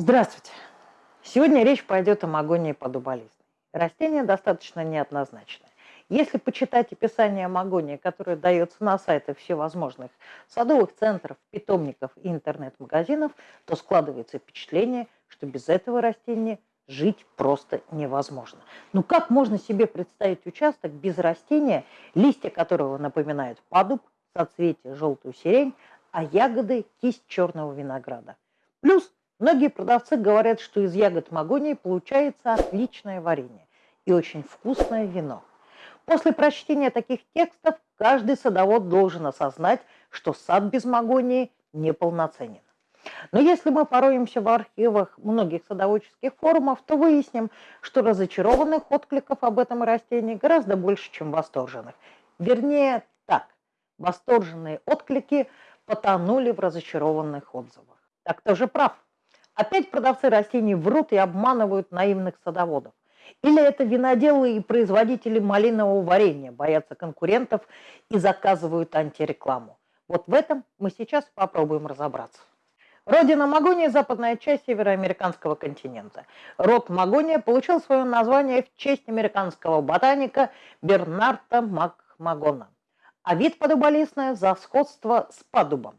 Здравствуйте! Сегодня речь пойдет о магонии подуболистной. Растение достаточно неоднозначное. Если почитать описание магонии, которое дается на сайтах всевозможных садовых центров, питомников и интернет-магазинов, то складывается впечатление, что без этого растения жить просто невозможно. Ну как можно себе представить участок без растения, листья которого напоминают падуб, соцветие желтую сирень, а ягоды – кисть черного винограда. Плюс Многие продавцы говорят, что из ягод магонии получается отличное варенье и очень вкусное вино. После прочтения таких текстов каждый садовод должен осознать, что сад без магонии неполноценен. Но если мы пороемся в архивах многих садоводческих форумов, то выясним, что разочарованных откликов об этом растении гораздо больше, чем восторженных. Вернее, так, восторженные отклики потонули в разочарованных отзывах. Так кто же прав? Опять продавцы растений врут и обманывают наивных садоводов. Или это виноделы и производители малинового варенья боятся конкурентов и заказывают антирекламу. Вот в этом мы сейчас попробуем разобраться. Родина магония – западная часть североамериканского континента. Род магония получил свое название в честь американского ботаника Бернарда Макмагона. А вид подуболистная за сходство с падубом.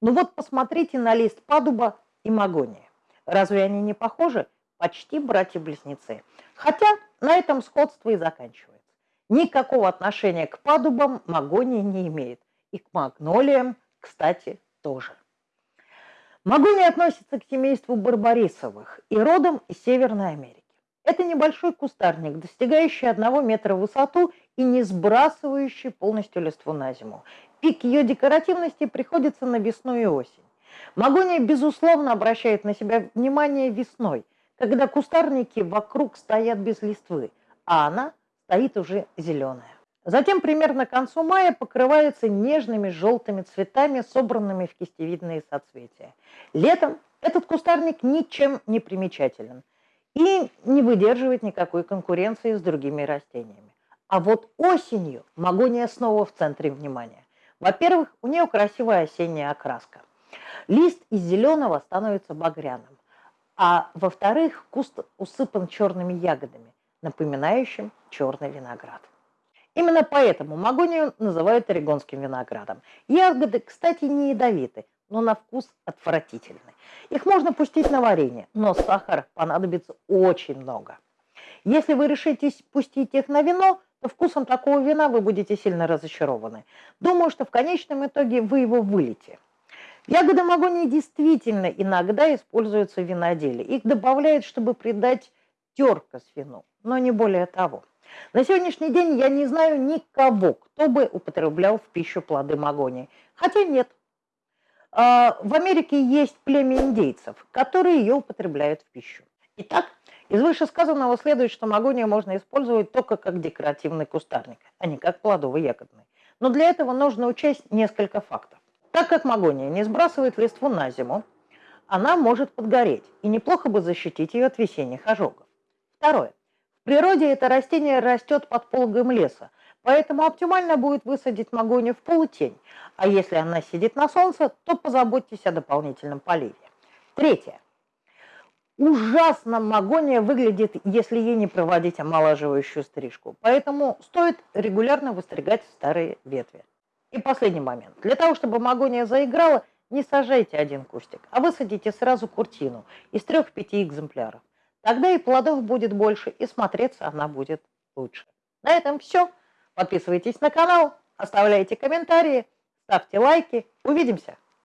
Ну вот посмотрите на лист падуба и магония. Разве они не похожи? Почти братья-близнецы. Хотя на этом сходство и заканчивается. Никакого отношения к падубам магония не имеет. И к магнолиям, кстати, тоже. Магония относится к семейству барбарисовых и родом из Северной Америки. Это небольшой кустарник, достигающий одного метра в высоту и не сбрасывающий полностью листву на зиму. Пик ее декоративности приходится на весну и осень. Магония, безусловно, обращает на себя внимание весной, когда кустарники вокруг стоят без листвы, а она стоит уже зеленая. Затем примерно к концу мая покрывается нежными желтыми цветами, собранными в кистевидные соцветия. Летом этот кустарник ничем не примечателен и не выдерживает никакой конкуренции с другими растениями. А вот осенью магония снова в центре внимания. Во-первых, у нее красивая осенняя окраска. Лист из зеленого становится багряным. А во-вторых, куст усыпан черными ягодами, напоминающим черный виноград. Именно поэтому магонию называют орегонским виноградом. Ягоды, кстати, не ядовиты, но на вкус отвратительны. Их можно пустить на варенье, но сахара понадобится очень много. Если вы решитесь пустить их на вино, то вкусом такого вина вы будете сильно разочарованы. Думаю, что в конечном итоге вы его вылите. Ягоды магонии действительно иногда используются в виноделе. Их добавляют, чтобы придать теркость вину, но не более того. На сегодняшний день я не знаю никого, кто бы употреблял в пищу плоды магонии. Хотя нет. А, в Америке есть племя индейцев, которые ее употребляют в пищу. Итак, из вышесказанного следует, что магония можно использовать только как декоративный кустарник, а не как плодово-ягодный. Но для этого нужно учесть несколько фактов. Так как магония не сбрасывает листву на зиму, она может подгореть, и неплохо бы защитить ее от весенних ожогов. Второе. В природе это растение растет под пологом леса, поэтому оптимально будет высадить магонию в полутень, а если она сидит на солнце, то позаботьтесь о дополнительном поливе. Третье. Ужасно магония выглядит, если ей не проводить омолаживающую стрижку, поэтому стоит регулярно выстригать старые ветви. И последний момент. Для того, чтобы магония заиграла, не сажайте один кустик, а высадите сразу куртину из трех-пяти экземпляров. Тогда и плодов будет больше, и смотреться она будет лучше. На этом все. Подписывайтесь на канал, оставляйте комментарии, ставьте лайки. Увидимся!